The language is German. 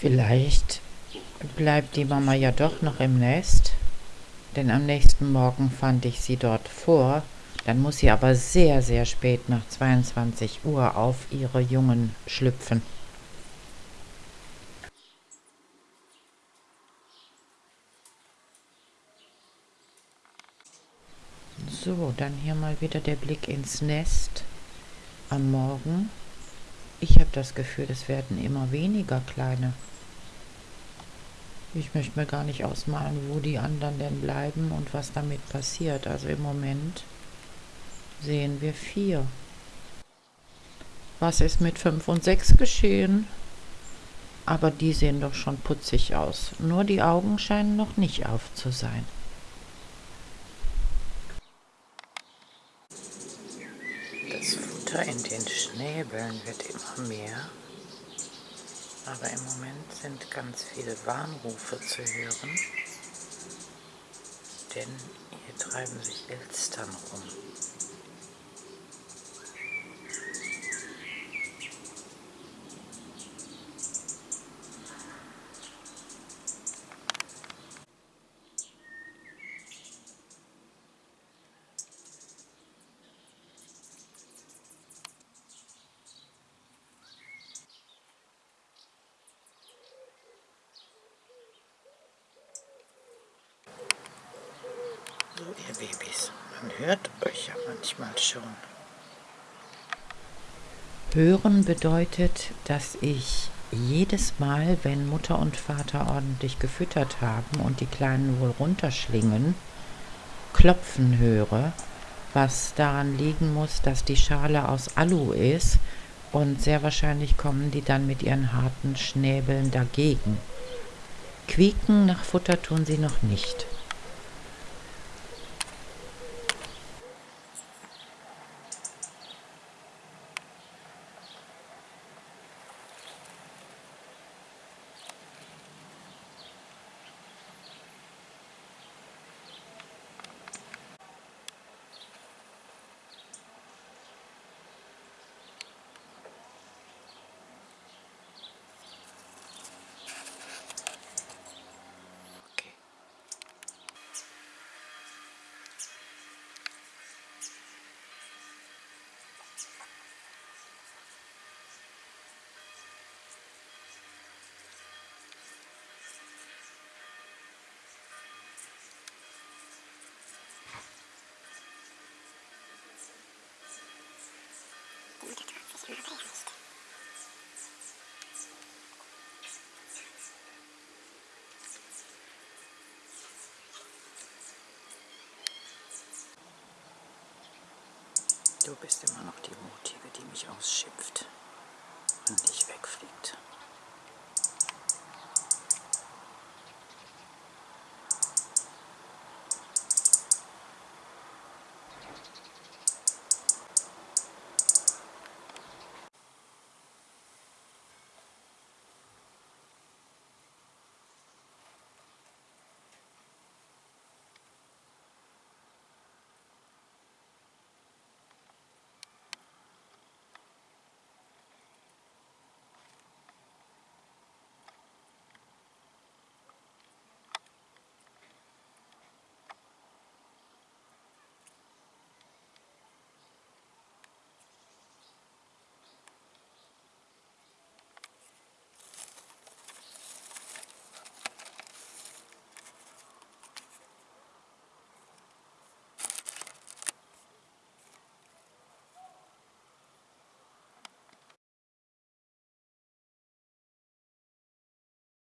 Vielleicht bleibt die Mama ja doch noch im Nest, denn am nächsten Morgen fand ich sie dort vor. Dann muss sie aber sehr, sehr spät nach 22 Uhr auf ihre Jungen schlüpfen. So, dann hier mal wieder der Blick ins Nest am Morgen. Das Gefühl, es werden immer weniger kleine. Ich möchte mir gar nicht ausmalen, wo die anderen denn bleiben und was damit passiert. Also im Moment sehen wir vier. Was ist mit fünf und sechs geschehen? Aber die sehen doch schon putzig aus. Nur die Augen scheinen noch nicht auf zu sein. Futter in den Schnäbeln wird immer mehr. Aber im Moment sind ganz viele Warnrufe zu hören, denn hier treiben sich Elstern rum. So, ihr Babys, man hört euch ja manchmal schon. Hören bedeutet, dass ich jedes Mal, wenn Mutter und Vater ordentlich gefüttert haben und die Kleinen wohl runterschlingen, klopfen höre, was daran liegen muss, dass die Schale aus Alu ist und sehr wahrscheinlich kommen die dann mit ihren harten Schnäbeln dagegen. Quieken nach Futter tun sie noch nicht. Du bist immer noch die Mutige, die mich ausschimpft und nicht wegfliegt.